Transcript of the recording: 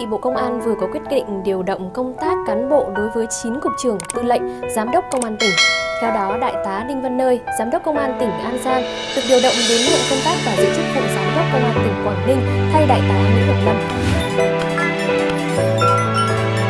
thì Bộ Công an vừa có quyết định điều động công tác cán bộ đối với 9 cục trưởng, tư lệnh, giám đốc công an tỉnh. Theo đó, Đại tá Đinh Văn Nơi, Giám đốc Công an tỉnh An Giang, được điều động đến nhận công tác và giữ chức vụ Giám đốc Công an tỉnh Quảng Ninh thay Đại tá Nguyễn Ngọc Lâm.